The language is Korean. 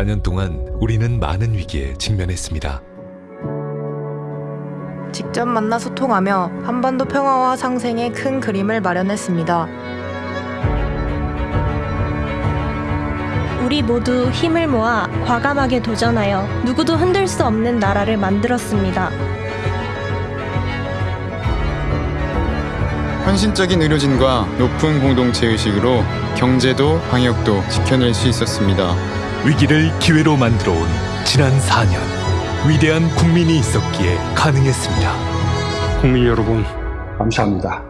4년 동안 우리는 많은 위기에 직면했습니다. 직접 만나 소통하며 한반도 평화와 상생의 큰 그림을 마련했습니다. 우리 모두 힘을 모아 과감하게 도전하여 누구도 흔들 수 없는 나라를 만들었습니다. 헌신적인 의료진과 높은 공동체 의식으로 경제도 방역도 지켜낼 수 있었습니다. 위기를 기회로 만들어 온 지난 4년. 위대한 국민이 있었기에 가능했습니다. 국민 여러분, 감사합니다.